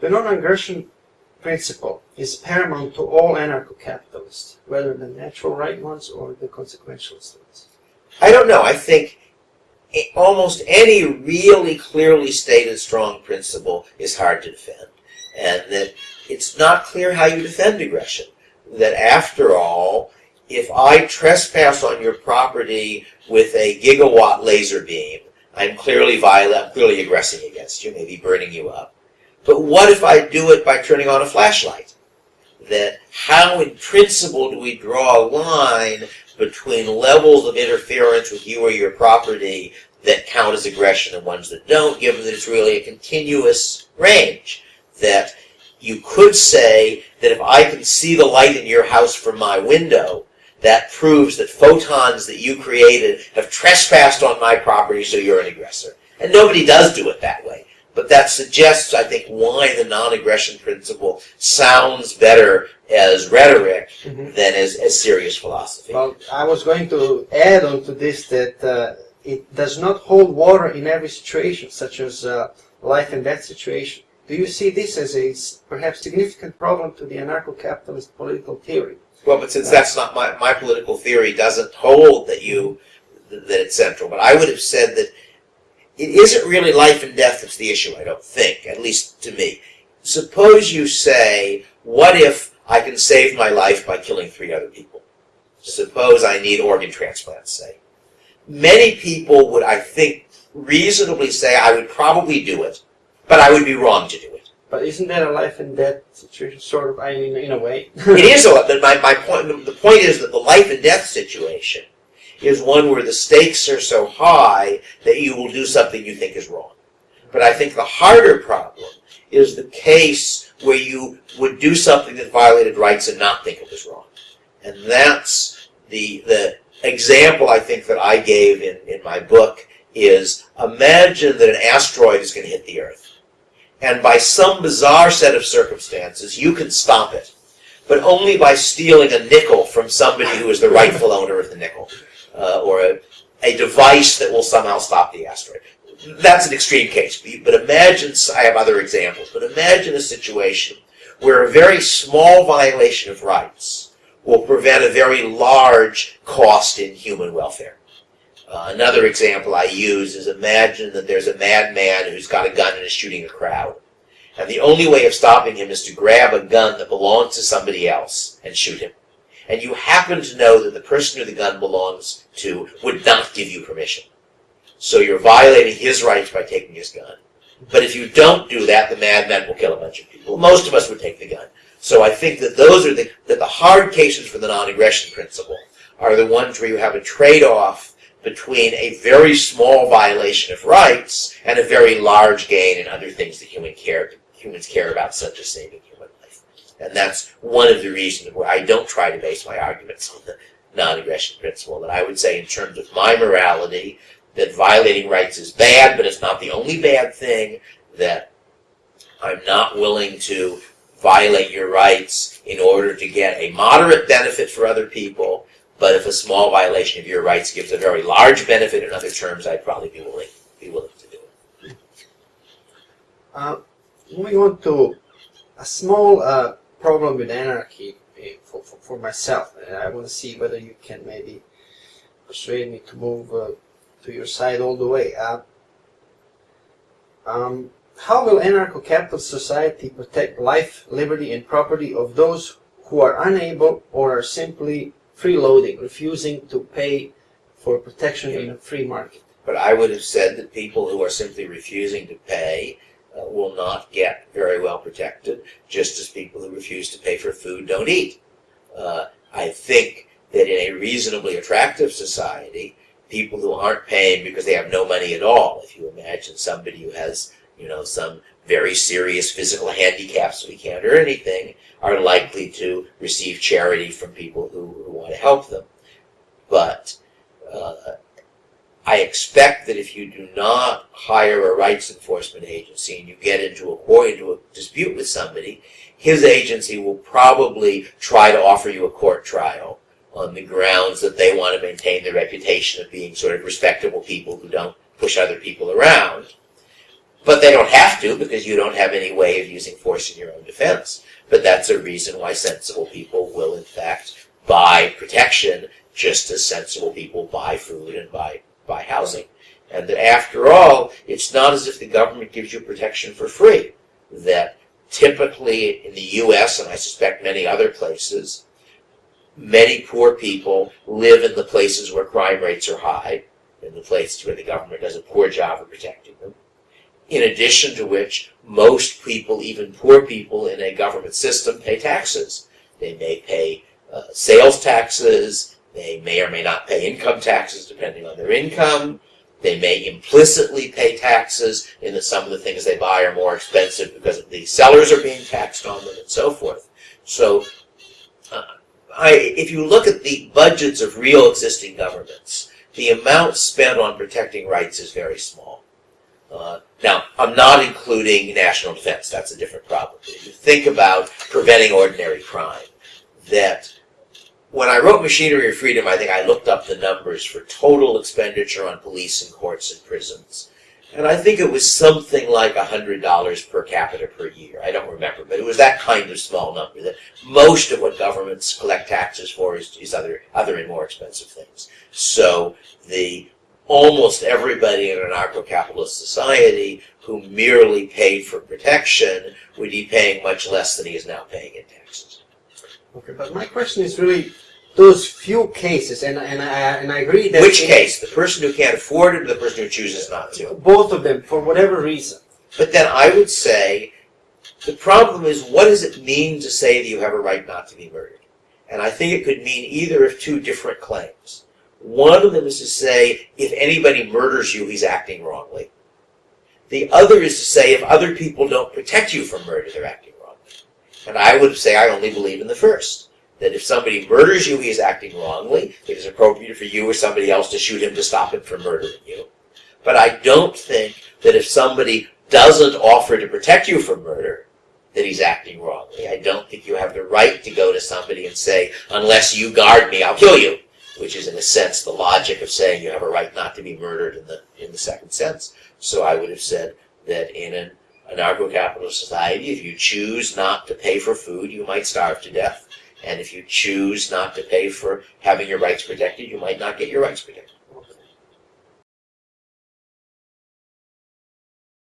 The non-aggression principle is paramount to all anarcho-capitalists, whether the natural right ones or the consequentialist ones. I don't know. I think almost any really clearly stated strong principle is hard to defend. And that it's not clear how you defend aggression. That after all, if I trespass on your property with a gigawatt laser beam, I'm clearly violent, I'm clearly aggressing against you, maybe burning you up. But what if I do it by turning on a flashlight? That how in principle do we draw a line between levels of interference with you or your property that count as aggression and ones that don't, given that it's really a continuous range? That you could say that if I can see the light in your house from my window, that proves that photons that you created have trespassed on my property, so you're an aggressor. And nobody does do it that way. But that suggests, I think, why the non-aggression principle sounds better as rhetoric Mhm. than as, as serious philosophy. Well, I was going to add on to this that uh, it does not hold water in every situation, such as uh, life and death situation. Do you see this as a perhaps significant problem to the anarcho-capitalist political theory? Well, but since that's not my, my political theory doesn't hold that you, that it's central. But I would have said that it isn't really life and death that's the issue, I don't think, at least to me. Suppose you say, what if I can save my life by killing three other people? Suppose I need organ transplants, say. Many people would, I think, reasonably say I would probably do it, but I would be wrong to do it. But isn't that a life and death situation, sort of, I mean, in a way? It is a but my, my point, the point is that the life and death situation is one where the stakes are so high that you will do something you think is wrong. But I think the harder problem is the case where you would do something that violated rights and not think it was wrong. And that's the, the example I think that I gave in, in my book is imagine that an asteroid is going to hit the Earth. And by some bizarre set of circumstances, you can stop it but only by stealing a nickel from somebody who is the rightful owner of the nickel, uh, or a, a device that will somehow stop the asteroid. That's an extreme case, but imagine, I have other examples, but imagine a situation where a very small violation of rights will prevent a very large cost in human welfare. Uh, another example I use is imagine that there's a madman who's got a gun and is shooting a crowd. And the only way of stopping him is to grab a gun that belongs to somebody else and shoot him. And you happen to know that the person who the gun belongs to would not give you permission. So you're violating his rights by taking his gun. But if you don't do that, the madman will kill a bunch of people. Most of us would take the gun. So I think that those are the, that the hard cases for the non-aggression principle are the ones where you have a trade-off between a very small violation of rights and a very large gain in other things that human care, humans care about, such as saving human life. And that's one of the reasons where I don't try to base my arguments on the non-aggression principle. That I would say in terms of my morality, that violating rights is bad, but it's not the only bad thing, that I'm not willing to violate your rights in order to get a moderate benefit for other people, but if a small violation of your rights gives a very large benefit in other terms, I'd probably be willing, be willing to do it. Uh, moving on to a small uh, problem with anarchy eh, for, for, for myself. and I want to see whether you can maybe persuade me to move uh, to your side all the way. Uh, um, how will anarcho-capitalist society protect life, liberty, and property of those who are unable or are simply freeloading, refusing to pay for protection in a free market? But I would have said that people who are simply refusing to pay will not get very well protected, just as people who refuse to pay for food don't eat. Uh, I think that in a reasonably attractive society, people who aren't paying because they have no money at all, if you imagine somebody who has, you know, some very serious physical handicaps he can't earn anything, are likely to receive charity from people who, who want to help them. But uh, I expect that if you do not hire a rights enforcement agency and you get into a court, into a dispute with somebody, his agency will probably try to offer you a court trial on the grounds that they want to maintain their reputation of being sort of respectable people who don't push other people around. But they don't have have to because you don't have any way of using force in your own defense. But that's a reason why sensible people will, in fact, buy protection just as sensible people buy food and buy, buy housing. And that after all, it's not as if the government gives you protection for free. That typically in the US, and I suspect many other places, many poor people live in the places where crime rates are high, in the places where the government does a poor job of protecting them. In addition to which, most people, even poor people in a government system, pay taxes. They may pay uh, sales taxes, they may or may not pay income taxes depending on their income. They may implicitly pay taxes in that some of the things they buy are more expensive because the sellers are being taxed on them and so forth. So, uh, I, if you look at the budgets of real existing governments, the amount spent on protecting rights is very small. Uh, now, I'm not including national defense. That's a different problem. If you think about preventing ordinary crime, that when I wrote Machinery of Freedom, I think I looked up the numbers for total expenditure on police and courts and prisons. And I think it was something like $100 per capita per year. I don't remember, but it was that kind of small number that most of what governments collect taxes for is, is other, other and more expensive things. So the almost everybody in an anarcho-capitalist society who merely paid for protection would be paying much less than he is now paying in taxes. Okay, but my question is really those few cases, and and I and I agree that Which case? The person who can't afford it or the person who chooses not to? both of them for whatever reason. But then I would say the problem is what does it mean to say that you have a right not to be murdered? And I think it could mean either of two different claims. One of them is to say if anybody murders you, he's acting wrongly. The other is to say if other people don't protect you from murder, they're acting wrongly. And I would say I only believe in the first. That if somebody murders you, he's acting wrongly. It is appropriate for you or somebody else to shoot him to stop him from murdering you. But I don't think that if somebody doesn't offer to protect you from murder, that he's acting wrongly. I don't think you have the right to go to somebody and say, unless you guard me, I'll kill you. Which is in a sense the logic of saying you have a right not to be murdered in the in the second sense. So I would have said that in an anarcho-capitalist society, if you choose not to pay for food, you might starve to death. And if you choose not to pay for having your rights protected, you might not get your rights protected.